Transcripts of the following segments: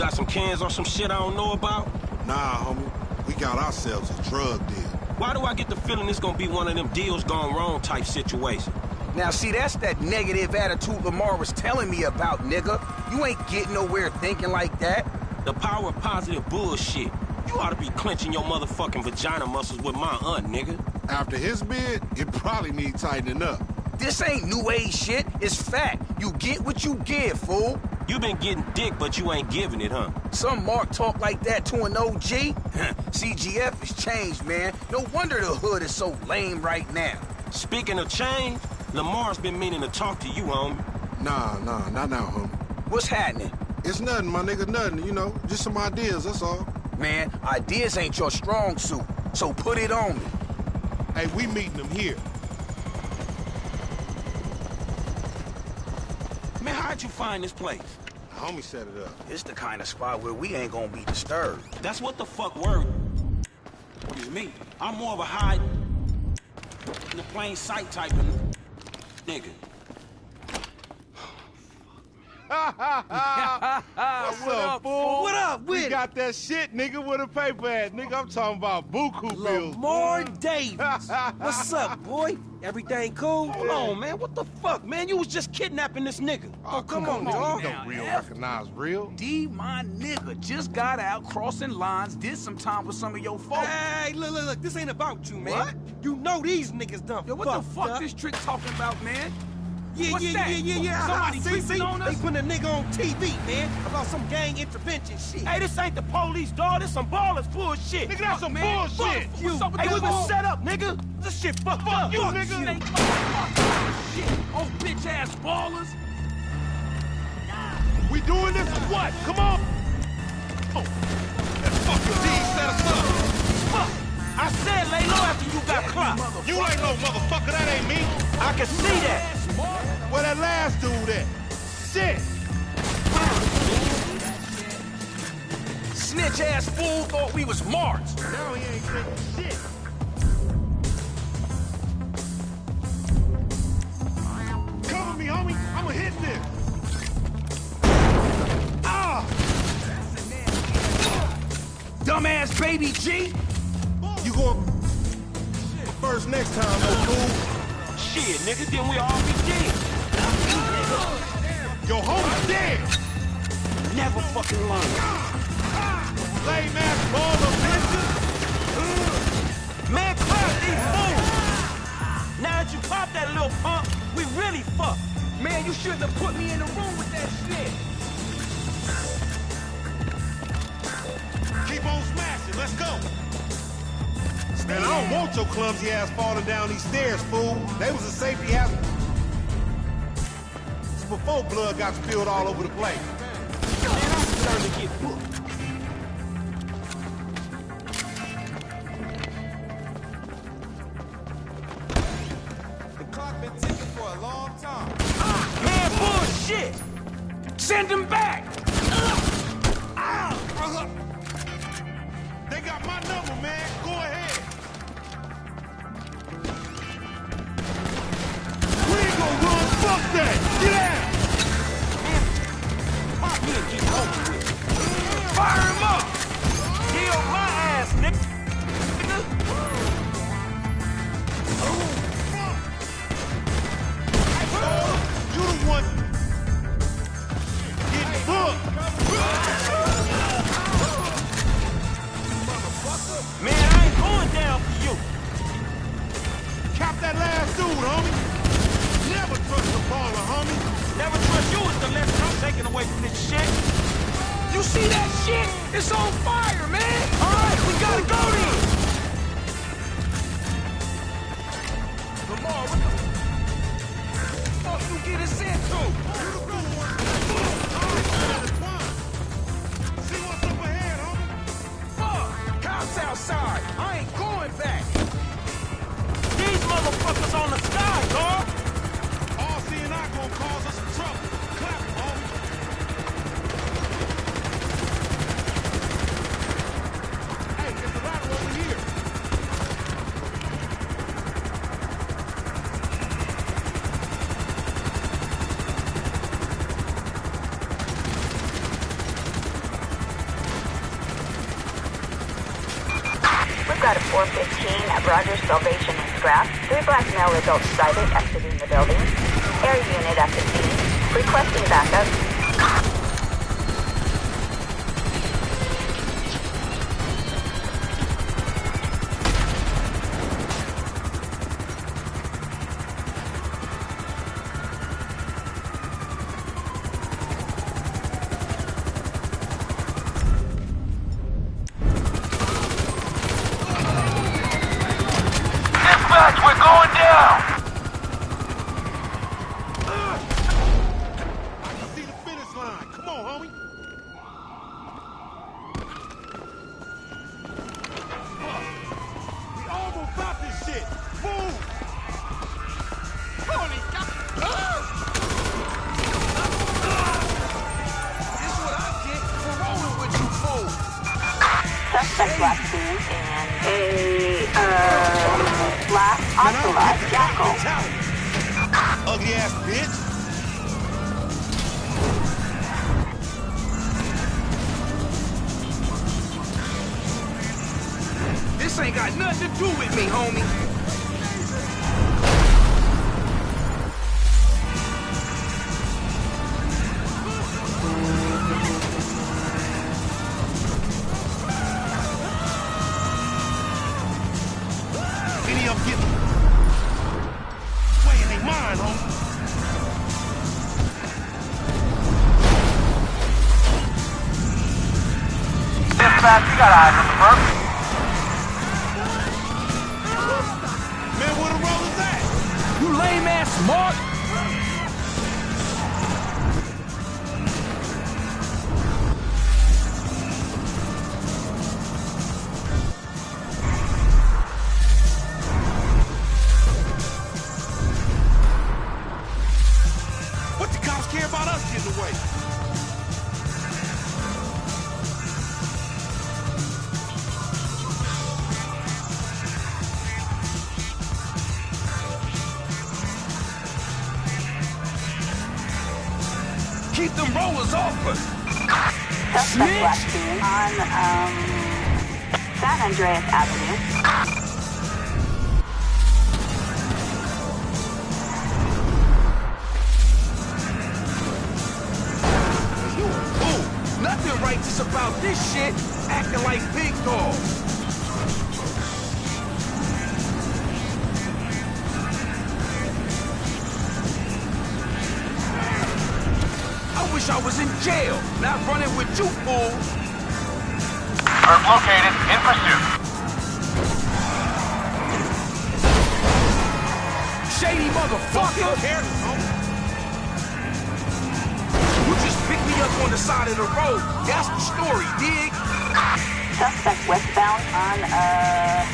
got some cans or some shit I don't know about? Nah, homie. We got ourselves a drug deal. Why do I get the feeling it's gonna be one of them deals gone wrong type situation? Now, see, that's that negative attitude Lamar was telling me about, nigga. You ain't getting nowhere thinking like that. The power of positive bullshit. You ought to be clenching your motherfucking vagina muscles with my aunt, nigga. After his bid, it probably need tightening up. This ain't new age shit. It's fact. You get what you give, fool. You been getting dick, but you ain't giving it, huh? Some Mark talk like that to an OG? CGF has changed, man. No wonder the hood is so lame right now. Speaking of change, Lamar's been meaning to talk to you, homie. Nah, nah, not now, homie. What's happening? It's nothing, my nigga, nothing, you know. Just some ideas, that's all. Man, ideas ain't your strong suit, so put it on me. Hey, we meeting them here. Man, how'd you find this place? The homie set it up. It's the kind of spot where we ain't gonna be disturbed. That's what the fuck word is me. I'm more of a hide in the plain sight type of nigga. What's up, fool? What up with We it? got that shit, nigga, with a paper at. Nigga, I'm talking about buku bills. Lamar Davis. What's up, boy? Everything cool? Come on, man. What the fuck, man? You was just kidnapping this nigga. Oh, oh come, on, on nigga. now, Don't real F. recognize real. D, my nigga, just got out crossing lines, did some time with some of your folks. Hey, look, look, look. This ain't about you, man. What? You know these niggas done Yo, what the fuck up. this trick talking about, man? Yeah, What's yeah, that? yeah, yeah, yeah. Somebody ah, see, see? on us? They put a nigga on TV, man, about some gang intervention shit. Hey, this ain't the police, dog. This some ballers bullshit. Nigga, that's some man. bullshit. Fuck you. What's up with Hey, we been set up, nigga. This shit fucked up. you, nigga. Shit, oh bitch ass ballers. We doing this or what? Come on. Oh. That fucking D set us up. Fuck. I said lay low after you got clocked. You ain't no motherfucker, that ain't me. I can see that. Where that last dude at? Shit. Snitch ass fool thought we was marks. Now he ain't taking shit. Cover me, homie. I'ma hit this. Ah! Dumbass baby G. You going first next time, no fool. Shit, nigga, then we all be dead. Your homie's dead. Never fucking learn. Lame ass baller bitches. Man, clap these fools. Now that you pop that little pump, we really fucked. Man, you shouldn't have put me in the room with that shit. Keep on smashing. Let's go. Man, I don't want your clumsy ass falling down these stairs, fool. They was a safety hazard. It's before blood got spilled all over the place. Man, I'm starting to get booked. The clock been ticking for a long time. Man, bullshit. Send him back. Ah! Uh-huh. They got my number, man. Go ahead. We ain't gonna run. Fuck that. Get out. Fire him up. Kill my ass, nigga. You the one getting. Man, I ain't going down for you. Cap that last dude, homie. Never trust a baller, homie. Never trust you is the lesson I'm taking away from this shit. You see that shit? It's on fire, man. All right, we gotta go then. Lamar, what the fuck you get us into? See what's up ahead, homie. Fuck! Cops outside. I ain't 415 of Rogers Salvage and Scrap. Three black male adults sighted exiting the building. Air unit at the scene. Requesting backup. Ocelot Jackal. Ugly ass bitch. This ain't got nothing to do with me, homie. Dispatch, we got eyes on, um, San Andreas Avenue. Nothing righteous about this shit. Acting like big dogs. I wish I was in jail, not running with you fools. Merc located, in pursuit. Shady motherfucker. Careless, homie. You just picked me up on the side of the road. That's the story, dig? Suspect westbound on, uh,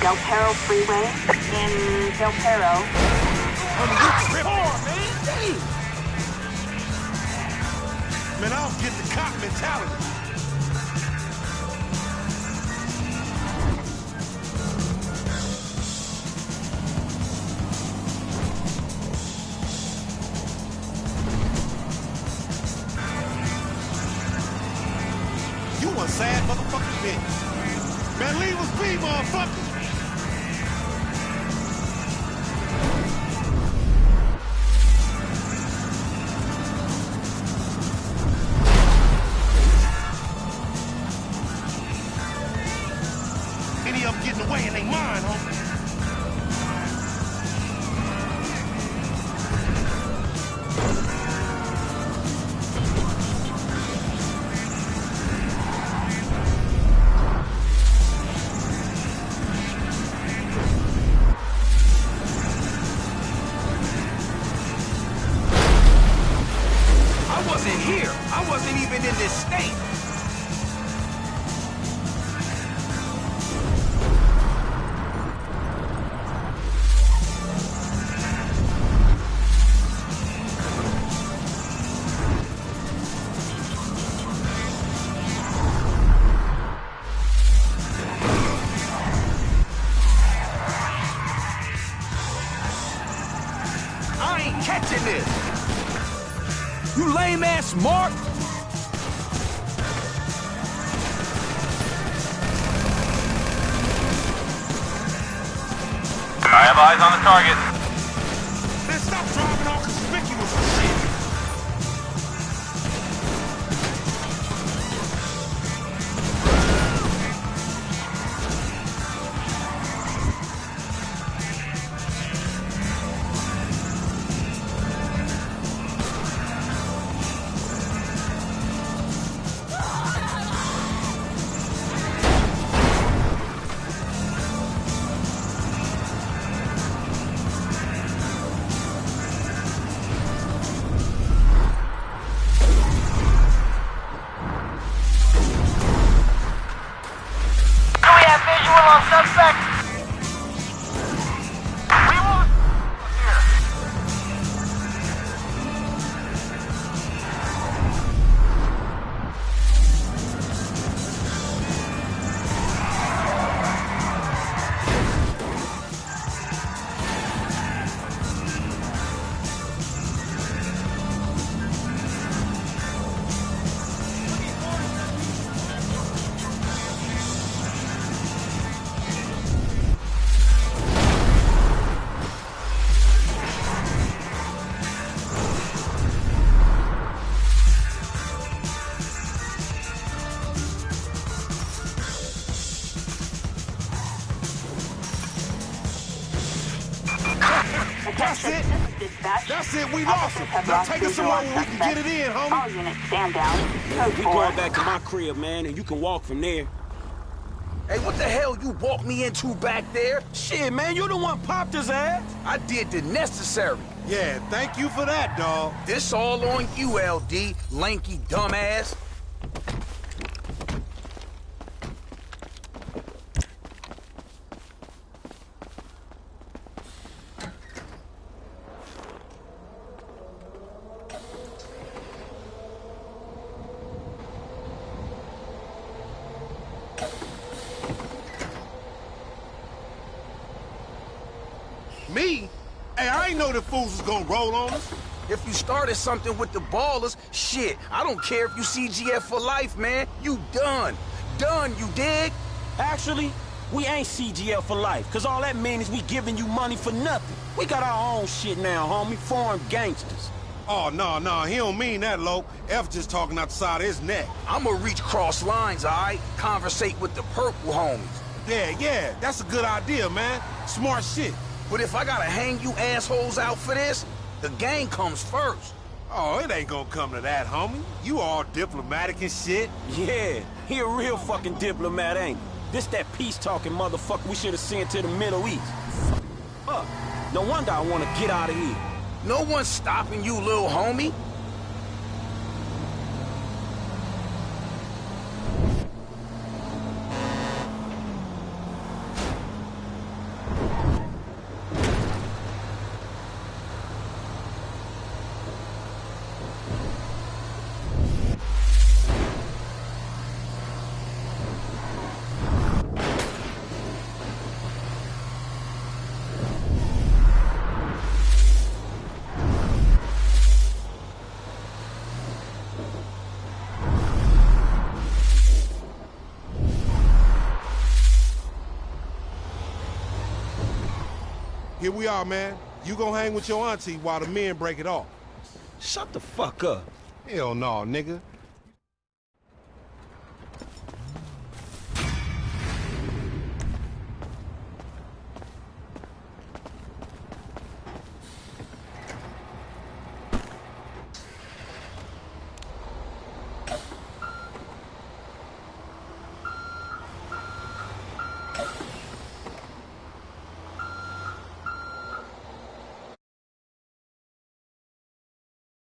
Del Perro Freeway in Del Perro. Homie, you man. Damn. Man, I don't get the cop mentality. Sad motherfucking bitch. Man, leave us be, motherfucker. in this. You lame ass Mark. I have eyes on the target. That's it. That's it. We lost him. Now take us visual somewhere where we can get it in, homie. All homie. units stand down. Code We going back to my crib, man, and you can walk from there. Hey, what the hell you walked me into back there? Shit, man, you the one popped his ass. Eh? I did the necessary. Yeah, thank you for that, dog. This all on you, LD, lanky dumbass. Me? Hey, I ain't know the fools was gonna roll on us. If you started something with the ballers, shit, I don't care if you CGF for life, man. You done. Done, you dig? Actually, we ain't CGF for life, cause all that means is we giving you money for nothing. We got our own shit now, homie. Foreign gangsters. Oh, no, no, he don't mean that, Lo. F just talking out the side of his neck. I'ma reach cross lines, alright? Conversate with the purple homies. Yeah, yeah, that's a good idea, man. Smart shit. But if I gotta hang you assholes out for this, the gang comes first. Oh, it ain't gonna come to that, homie. You all diplomatic and shit. Yeah, he a real fucking diplomat, ain't he? This that peace-talking motherfucker we should have sent to the Middle East. Fuck. No wonder I want to get out of here. No one's stopping you, little homie. Here we are, man. You gonna hang with your auntie while the men break it off. Shut the fuck up. Hell no, nigga.